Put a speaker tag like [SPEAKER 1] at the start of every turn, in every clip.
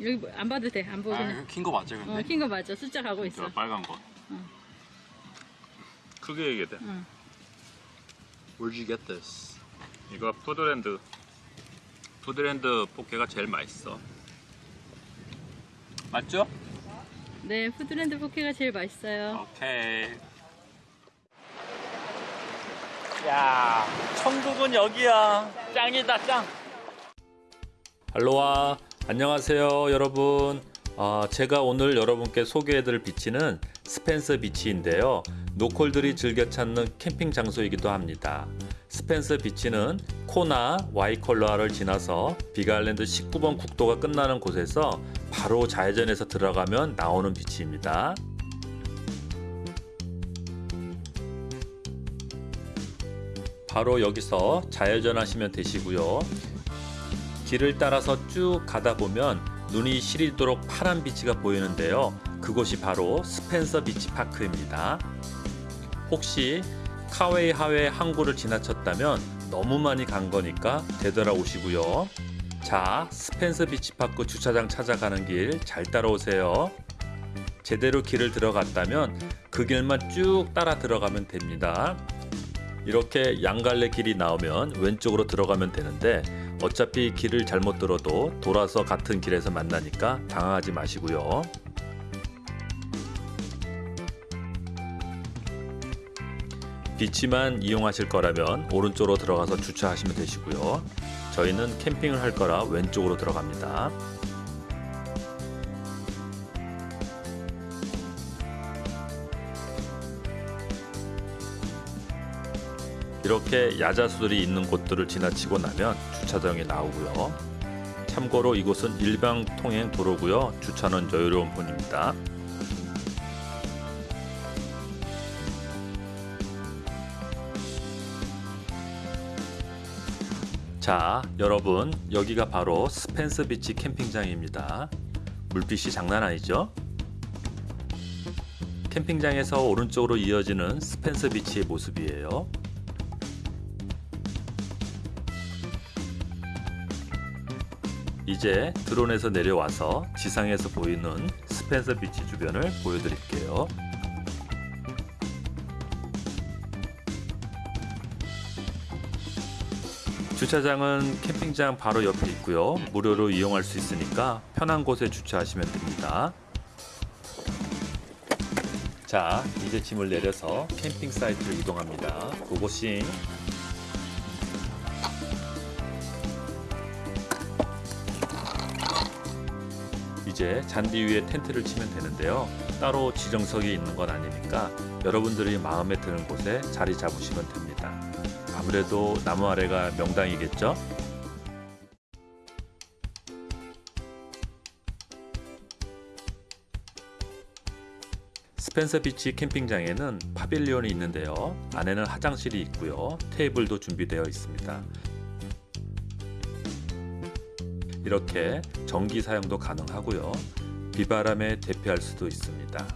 [SPEAKER 1] 여기 뭐- 안 봐도 돼. 안 보고 그냥.
[SPEAKER 2] 아, 킨거 맞죠 근데?
[SPEAKER 1] 어, 킨 거 맞아. 숫자 가고 있어.
[SPEAKER 2] 저 빨간 거.
[SPEAKER 1] 응.
[SPEAKER 3] 크게 얘기해 돼.
[SPEAKER 1] 응.
[SPEAKER 2] Where'd you get this?
[SPEAKER 3] 이거 푸드랜드 푸드랜드 포케가 제일 맛있어.
[SPEAKER 2] 맞죠?
[SPEAKER 1] 네, 푸드랜드 포케가 제일 맛있어요.
[SPEAKER 2] 오케이. 야, 천국은 여기야. 짱이다 짱.
[SPEAKER 4] 알로하 안녕하세요 여러분. 아, 제가 오늘 여러분께 소개해드릴 비치는 스펜서 비치인데요. 노콜들이 즐겨 찾는 캠핑 장소이기도 합니다. 스펜서 비치는 코나 와이콜라를 지나서 비갈랜드 19번 국도가 끝나는 곳에서 바로 좌회전해서 들어가면 나오는 비치입니다. 바로 여기서 좌회전 하시면 되시고요 길을 따라서 쭉 가다 보면 눈이 시리도록 파란 beach가 보이는데요. 그곳이 바로 스펜서 비치 파크입니다. 혹시 카와이하에 항구를 지나쳤다면 너무 많이 간 거니까 되돌아오시고요. 자, 스펜서 비치 파크 주차장 찾아가는 길 잘 따라오세요. 제대로 길을 들어갔다면 그 길만 쭉 따라 들어가면 됩니다. 이렇게 양갈래 길이 나오면 왼쪽으로 들어가면 되는데 어차피 길을 잘못 들어도 돌아서 같은 길에서 만나니까 당황하지 마시고요. 비치만 이용하실 거라면 오른쪽으로 들어가서 주차하시면 되시고요. 저희는 캠핑을 할 거라 왼쪽으로 들어갑니다. 이렇게 야자수들이 있는 곳들을 지나치고 나면 주차장이 나오고요. 참고로 이곳은 일방 통행 도로고요. 주차는 여유로운 편입니다. 자, 여러분, 여기가 바로 스펜서 비치 캠핑장입니다. 물빛이 장난 아니죠? 캠핑장에서 오른쪽으로 이어지는 스펜서 비치의 모습이에요. 이제 드론에서 내려와서 지상에서 보이는 스펜서 비치 주변을 보여드릴게요. 주차장은 캠핑장 바로 옆에 있고요. 무료로 이용할 수 있으니까 편한 곳에 주차하시면 됩니다. 자, 이제 짐을 내려서 캠핑 사이트로 이동합니다. 고고싱. 이제 잔디 위에 텐트를 치면 되는데요. 따로 지정석이 있는 건 아니니까 여러분들이 마음에 드는 곳에 자리 잡으시면 됩니다. 아무래도 나무 아래가 명당이겠죠? 스펜서 비치 캠핑장에는 파빌리온이 있는데요. 안에는 화장실이 있고요. 테이블도 준비되어 있습니다. 이렇게 전기 사용도 가능하고요. 비바람에 대피할 수도 있습니다.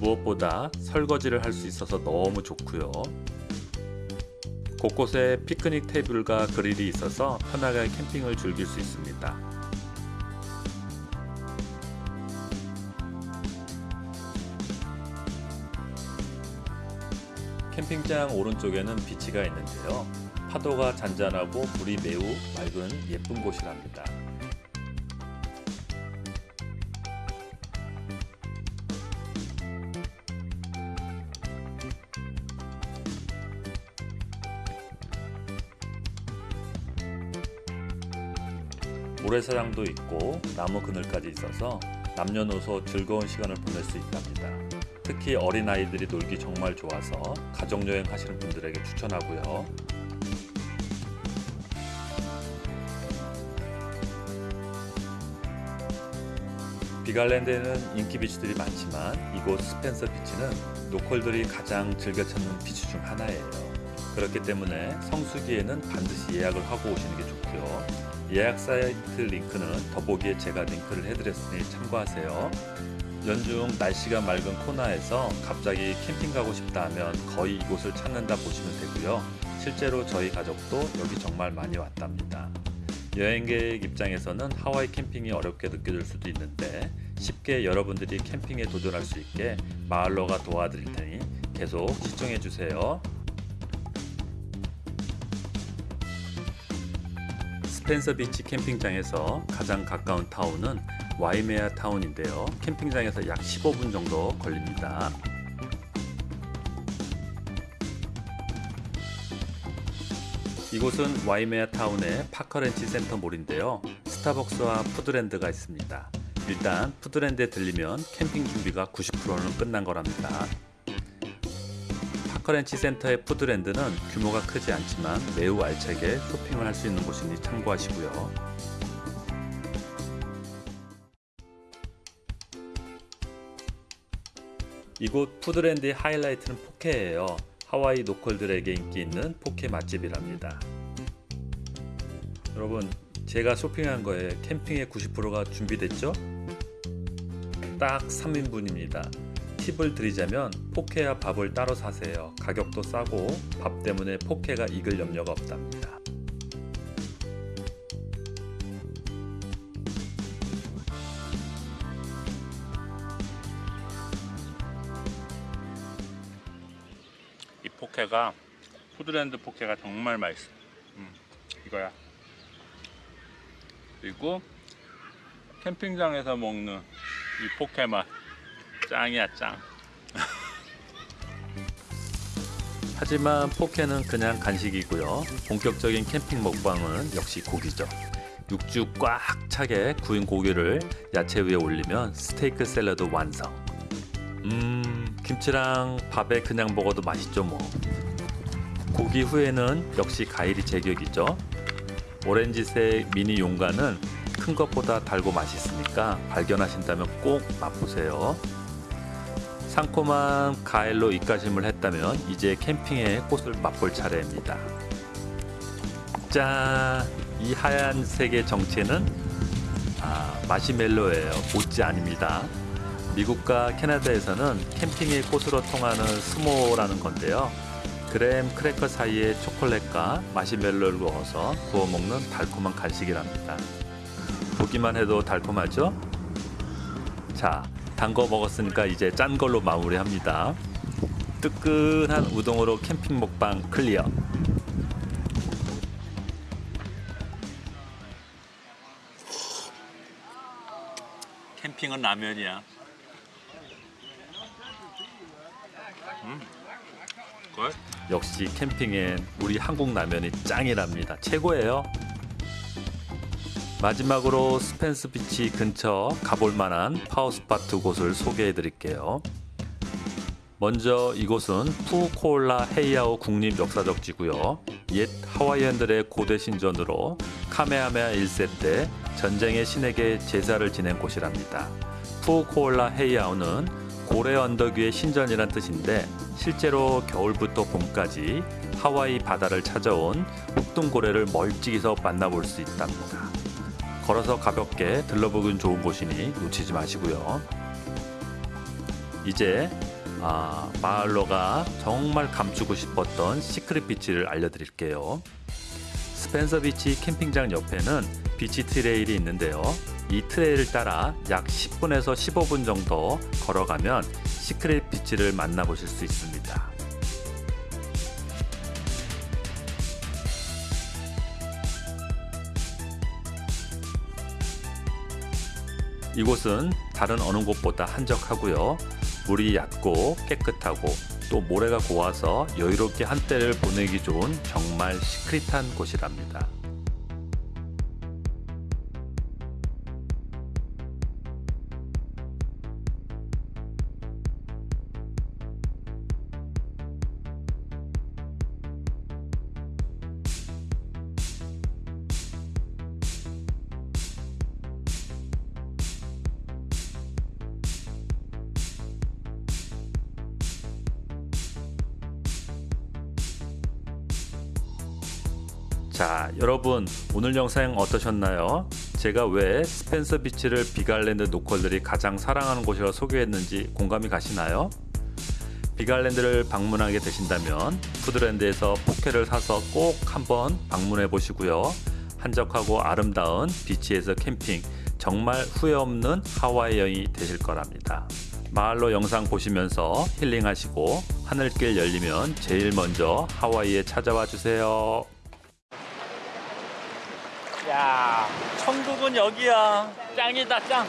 [SPEAKER 4] 무엇보다 설거지를 할 수 있어서 너무 좋고요. 곳곳에 피크닉 테이블과 그릴이 있어서 편하게 캠핑을 즐길 수 있습니다. 캠핑장 오른쪽에는 비치가 있는데요. 파도가 잔잔하고 물이 매우 맑은 예쁜 곳이랍니다. 모래사장도 있고 나무 그늘까지 있어서 남녀노소 즐거운 시간을 보낼 수 있답니다. 특히 어린아이들이 놀기 정말 좋아서 가족여행 하시는 분들에게 추천하고요. 비갈랜드에는 인기 비치들이 많지만 이곳 스펜서 비치는 노컬들이 가장 즐겨 찾는 비치 중 하나예요. 그렇기 때문에 성수기에는 반드시 예약을 하고 오시는 게 좋고요. 예약 사이트 링크는 더보기에 제가 링크를 해드렸으니 참고하세요. 연중 날씨가 맑은 코나에서 갑자기 캠핑 가고 싶다 하면 거의 이곳을 찾는다 보시면 되고요. 실제로 저희 가족도 여기 정말 많이 왔답니다. 여행객 입장에서는 하와이 캠핑이 어렵게 느껴질 수도 있는데 쉽게 여러분들이 캠핑에 도전할 수 있게 마을로가 도와드릴 테니 계속 시청해 주세요. 스펜서 비치 캠핑장에서 가장 가까운 타운은 와이메아 타운인데요. 캠핑장에서 약 15분 정도 걸립니다. 이곳은 와이메아 타운의 파커랜치 센터몰인데요. 스타벅스와 푸드랜드가 있습니다. 일단 푸드랜드에 들리면 캠핑 준비가 90%는 끝난 거랍니다. 파커랜치 센터의 푸드랜드는 규모가 크지 않지만 매우 알차게 쇼핑을 할 수 있는 곳이니 참고하시고요. 이곳 푸드랜드의 하이라이트는 포케예요. 하와이 노컬들에게 인기 있는 포케 맛집이랍니다. 여러분, 제가 쇼핑한 거에 캠핑의 90%가 준비됐죠? 딱 3인분입니다. 팁을 드리자면 포케와 밥을 따로 사세요. 가격도 싸고 밥 때문에 포케가 익을 염려가 없답니다.
[SPEAKER 3] 포케가 푸드랜드 포케가 정말 맛있어. 음, 이거야. 그리고 캠핑장에서 먹는 이 포케 맛 짱이야 짱.
[SPEAKER 4] 하지만 포케는 그냥 간식이고요. 본격적인 캠핑 먹방은 역시 고기죠. 육즙 꽉 차게 구운 고기를 야채 위에 올리면 스테이크 샐러드 완성. 음, 김치랑 밥에 그냥 먹어도 맛있죠 뭐. 고기 후에는 역시 과일이 제격이죠. 오렌지색 미니 용과는 큰 것보다 달고 맛있으니까 발견하신다면 꼭 맛보세요. 상콤한 가을로 입가심을 했다면 이제 캠핑의 꽃을 맛볼 차례입니다. 짠! 이 하얀색의 정체는 아, 마시멜로예요. 모찌 아닙니다. 미국과 캐나다에서는 캠핑의 꽃으로 통하는 s'more라는 건데요. graham 크래커 사이에 초콜릿과 마시멜로를 넣어서 구워 먹는 달콤한 간식이랍니다. 보기만 해도 달콤하죠? 자, 단 거 먹었으니까 이제 짠 걸로 마무리합니다. 뜨끈한 우동으로 캠핑 먹방 clear.
[SPEAKER 3] 캠핑은 라면이야. 음, 걸?
[SPEAKER 4] 역시 캠핑엔 우리 한국 라면이 짱이랍니다. 최고예요. 마지막으로 스펜서 비치 근처 가볼 만한 power spot 두 곳을 소개해 드릴게요. 먼저 이곳은 푸우코홀라 헤이아우 국립 역사적지고요. 옛 하와이안들의 고대 신전으로 카메하메아 1세 때 전쟁의 신에게 제사를 지낸 곳이랍니다. 푸코올라 헤이아오는 고래 언덕 위의 신전이란 뜻인데 실제로 겨울부터 봄까지 하와이 바다를 찾아온 혹등고래를 멀찍이서 만나볼 수 있답니다. 걸어서 가볍게 들러보긴 좋은 곳이니 놓치지 마시고요. 이제 아, 마을로가 정말 감추고 싶었던 시크릿 비치를 알려드릴게요. 스펜서 비치 캠핑장 옆에는 beach trail이 있는데요. 이 trail을 따라 약 10분에서 15분 정도 걸어가면 secret beach를 만나보실 수 있습니다. 이곳은 다른 어느 곳보다 한적하고요. 물이 얕고 깨끗하고 또 모래가 고와서 여유롭게 한때를 보내기 좋은 정말 시크릿한 곳이랍니다. 자 여러분 오늘 영상 어떠셨나요? 제가 왜 스펜서 비치를 빅아일랜드 local들이 가장 사랑하는 곳이라 소개했는지 공감이 가시나요? 빅아일랜드를 방문하게 되신다면 푸드랜드에서 포케를 사서 꼭 한번 방문해 보시고요. 한적하고 아름다운 beach에서 캠핑 정말 후회 없는 하와이 여행이 되실 거랍니다. 마을로 영상 보시면서 힐링하시고 하늘길 열리면 제일 먼저 하와이에 찾아와 주세요.
[SPEAKER 2] 야 천국은 여기야. 짱이다 짱.